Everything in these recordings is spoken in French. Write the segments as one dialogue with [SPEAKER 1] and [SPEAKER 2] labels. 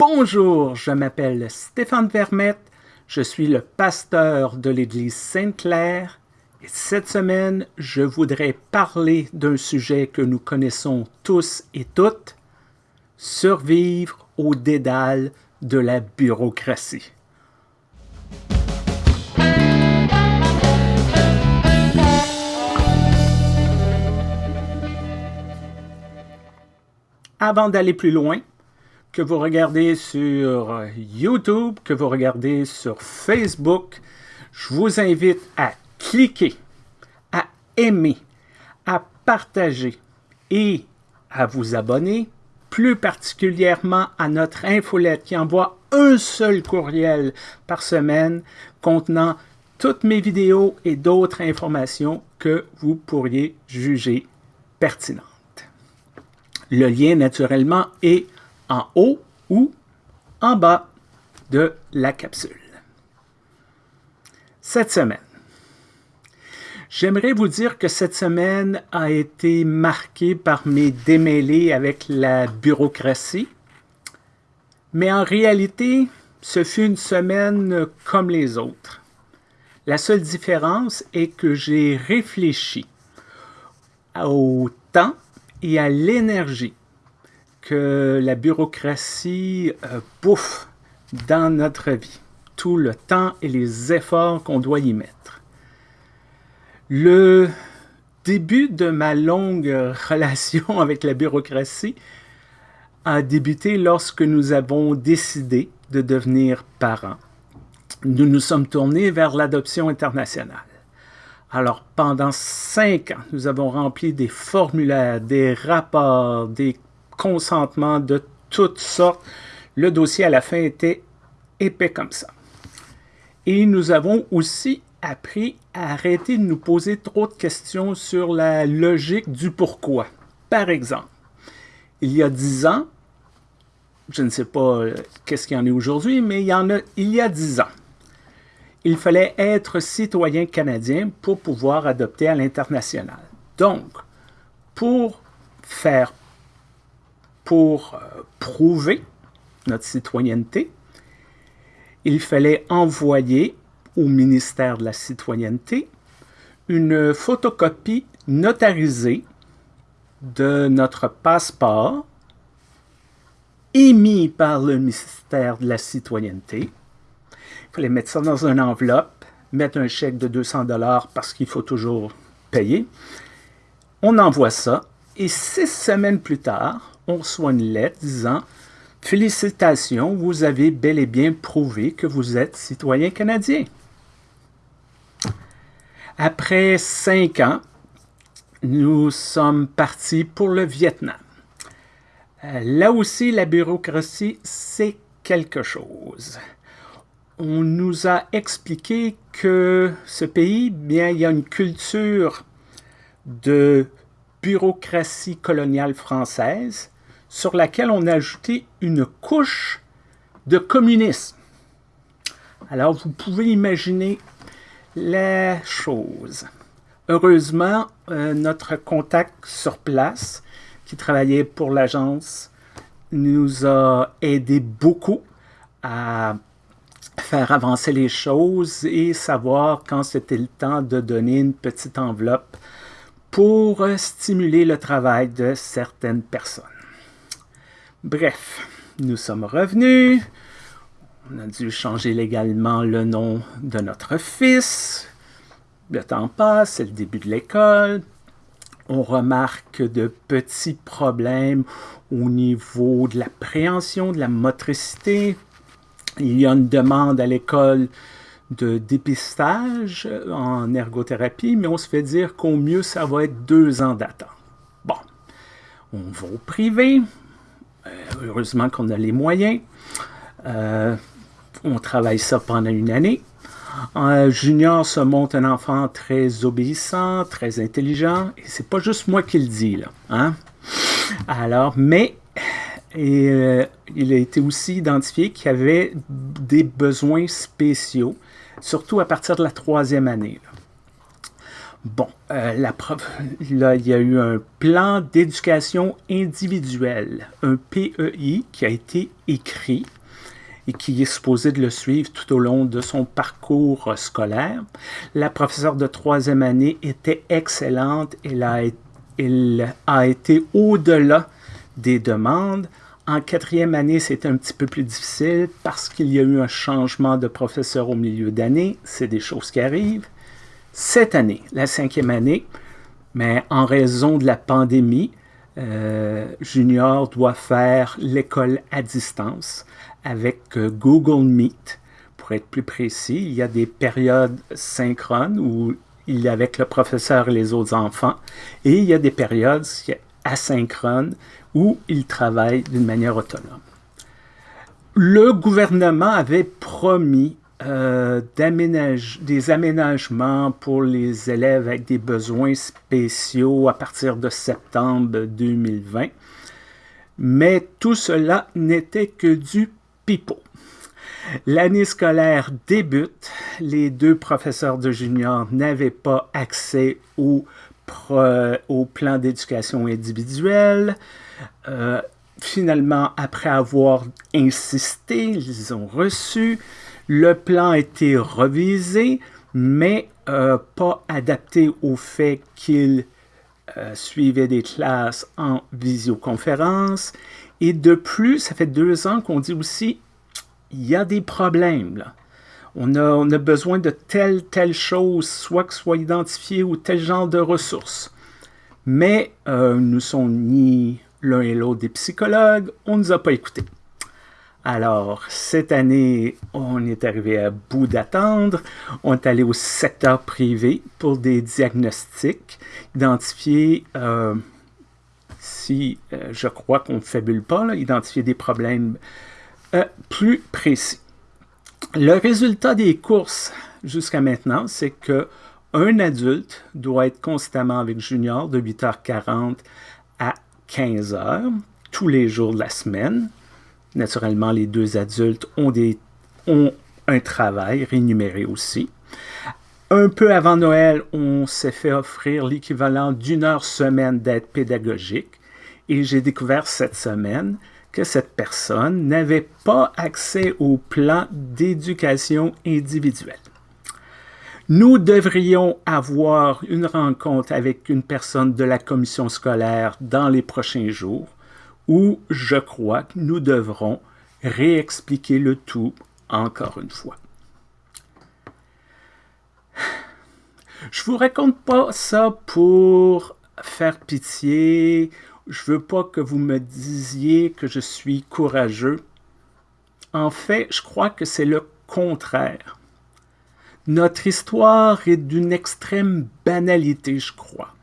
[SPEAKER 1] Bonjour, je m'appelle Stéphane Vermette, je suis le pasteur de l'Église Sainte-Claire et cette semaine, je voudrais parler d'un sujet que nous connaissons tous et toutes, survivre au dédale de la bureaucratie. Avant d'aller plus loin, que vous regardez sur YouTube, que vous regardez sur Facebook, je vous invite à cliquer, à aimer, à partager et à vous abonner, plus particulièrement à notre infolette qui envoie un seul courriel par semaine contenant toutes mes vidéos et d'autres informations que vous pourriez juger pertinentes. Le lien, naturellement, est en haut ou en bas de la capsule. Cette semaine, j'aimerais vous dire que cette semaine a été marquée par mes démêlés avec la bureaucratie, mais en réalité, ce fut une semaine comme les autres. La seule différence est que j'ai réfléchi au temps et à l'énergie que la bureaucratie euh, bouffe dans notre vie, tout le temps et les efforts qu'on doit y mettre. Le début de ma longue relation avec la bureaucratie a débuté lorsque nous avons décidé de devenir parents. Nous nous sommes tournés vers l'adoption internationale. Alors, pendant cinq ans, nous avons rempli des formulaires, des rapports, des consentements de toutes sortes. Le dossier, à la fin, était épais comme ça. Et nous avons aussi appris à arrêter de nous poser trop de questions sur la logique du pourquoi. Par exemple, il y a dix ans, je ne sais pas euh, qu'est-ce qu'il y en est aujourd'hui, mais il y en a il y a dix ans il fallait être citoyen canadien pour pouvoir adopter à l'international. Donc, pour faire, pour euh, prouver notre citoyenneté, il fallait envoyer au ministère de la citoyenneté une photocopie notarisée de notre passeport émis par le ministère de la citoyenneté il fallait mettre ça dans une enveloppe, mettre un chèque de 200 dollars parce qu'il faut toujours payer. On envoie ça et six semaines plus tard, on reçoit une lettre disant « Félicitations, vous avez bel et bien prouvé que vous êtes citoyen canadien. » Après cinq ans, nous sommes partis pour le Vietnam. Euh, là aussi, la bureaucratie, c'est quelque chose on nous a expliqué que ce pays, bien, il y a une culture de bureaucratie coloniale française sur laquelle on a ajouté une couche de communisme. Alors, vous pouvez imaginer la chose. Heureusement, euh, notre contact sur place, qui travaillait pour l'agence, nous a aidé beaucoup à faire avancer les choses et savoir quand c'était le temps de donner une petite enveloppe pour stimuler le travail de certaines personnes. Bref, nous sommes revenus. On a dû changer légalement le nom de notre fils. Le temps passe, c'est le début de l'école. On remarque de petits problèmes au niveau de la préhension, de la motricité, il y a une demande à l'école de dépistage en ergothérapie, mais on se fait dire qu'au mieux, ça va être deux ans d'attente. Bon, on va au privé. Euh, heureusement qu'on a les moyens. Euh, on travaille ça pendant une année. En junior se monte un enfant très obéissant, très intelligent, et c'est pas juste moi qui le dis, là. Hein? Alors, mais euh, il a été aussi identifié qu'il y avait des besoins spéciaux, surtout à partir de la troisième année. Bon, euh, là, il y a eu un plan d'éducation individuelle, un PEI, qui a été écrit et qui est supposé de le suivre tout au long de son parcours scolaire. La professeure de troisième année était excellente. Elle a été au-delà des demandes. En quatrième année, c'était un petit peu plus difficile parce qu'il y a eu un changement de professeur au milieu d'année. C'est des choses qui arrivent cette année, la cinquième année, mais en raison de la pandémie, euh, Junior doit faire l'école à distance avec euh, Google Meet. Pour être plus précis, il y a des périodes synchrones où il est avec le professeur et les autres enfants, et il y a des périodes asynchrones où il travaille d'une manière autonome. Le gouvernement avait promis euh, des aménagements pour les élèves avec des besoins spéciaux à partir de septembre 2020. Mais tout cela n'était que du pipeau. L'année scolaire débute. Les deux professeurs de junior n'avaient pas accès au, au plan d'éducation individuelle. Euh, finalement, après avoir insisté, ils ont reçu. Le plan a été revisé, mais euh, pas adapté au fait qu'il euh, suivait des classes en visioconférence. Et de plus, ça fait deux ans qu'on dit aussi, il y a des problèmes. On, a, besoin de telle, telle chose, soit que soit identifié ou tel genre de ressources. Mais euh, nous sommes ni l'un et l'autre des psychologues, on ne nous a pas écoutés. Alors, cette année, on est arrivé à bout d'attendre. On est allé au secteur privé pour des diagnostics, identifier, euh, si euh, je crois qu'on ne fabule pas, identifier des problèmes plus précis. Le résultat des courses jusqu'à maintenant, c'est que un adulte doit être constamment avec Junior de 8h40 à 15h tous les jours de la semaine. Naturellement, les deux adultes ont, des, ont un travail rémunéré aussi. Un peu avant Noël, on s'est fait offrir l'équivalent d'une heure semaine d'aide pédagogique et j'ai découvert cette semaine que cette personne n'avait pas accès au plan d'éducation individuelle. Nous devrions avoir une rencontre avec une personne de la commission scolaire dans les prochains jours où je crois que nous devrons réexpliquer le tout encore une fois. Je vous raconte pas ça pour faire pitié. Je veux pas que vous me disiez que je suis courageux. En fait, je crois que c'est le contraire. Notre histoire est d'une extrême banalité, je crois.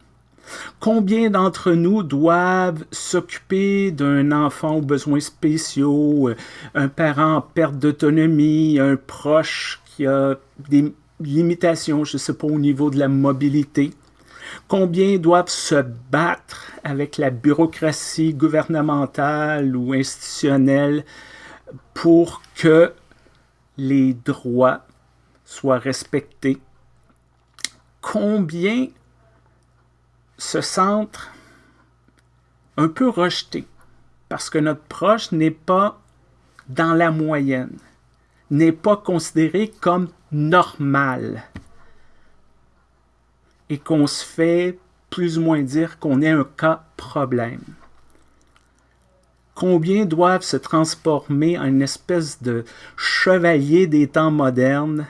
[SPEAKER 1] Combien d'entre nous doivent s'occuper d'un enfant aux besoins spéciaux, euh, un parent en perte d'autonomie, un proche qui a des limitations, je ne sais pas, au niveau de la mobilité? Combien doivent se battre avec la bureaucratie gouvernementale ou institutionnelle pour que les droits soient respectés? Combien se sentent un peu rejetés? Parce que notre proche n'est pas dans la moyenne, n'est pas considéré comme normal et qu'on se fait plus ou moins dire qu'on est un cas problème. Combien doivent se transformer en une espèce de chevalier des temps modernes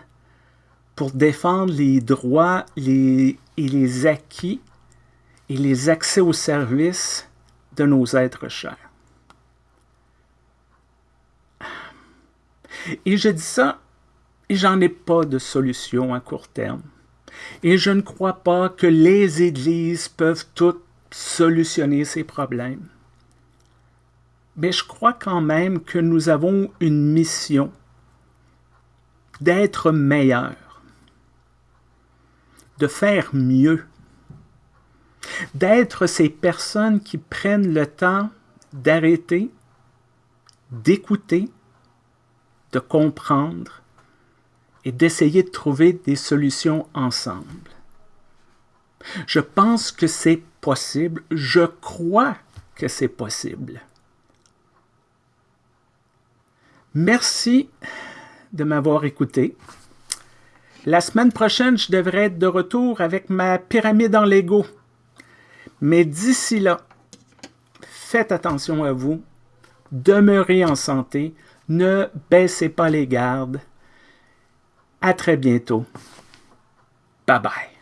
[SPEAKER 1] pour défendre les droits et les acquis et les accès aux services de nos êtres chers? Et je dis ça, et j'en ai pas de solution à court terme. Et je ne crois pas que les églises peuvent toutes solutionner ces problèmes. Mais je crois quand même que nous avons une mission d'être meilleurs, de faire mieux d'être ces personnes qui prennent le temps d'arrêter, d'écouter, de comprendre et d'essayer de trouver des solutions ensemble. Je pense que c'est possible. Je crois que c'est possible. Merci de m'avoir écouté. La semaine prochaine, je devrais être de retour avec ma pyramide en Lego. Mais d'ici là, faites attention à vous, demeurez en santé, ne baissez pas les gardes. À très bientôt. Bye bye.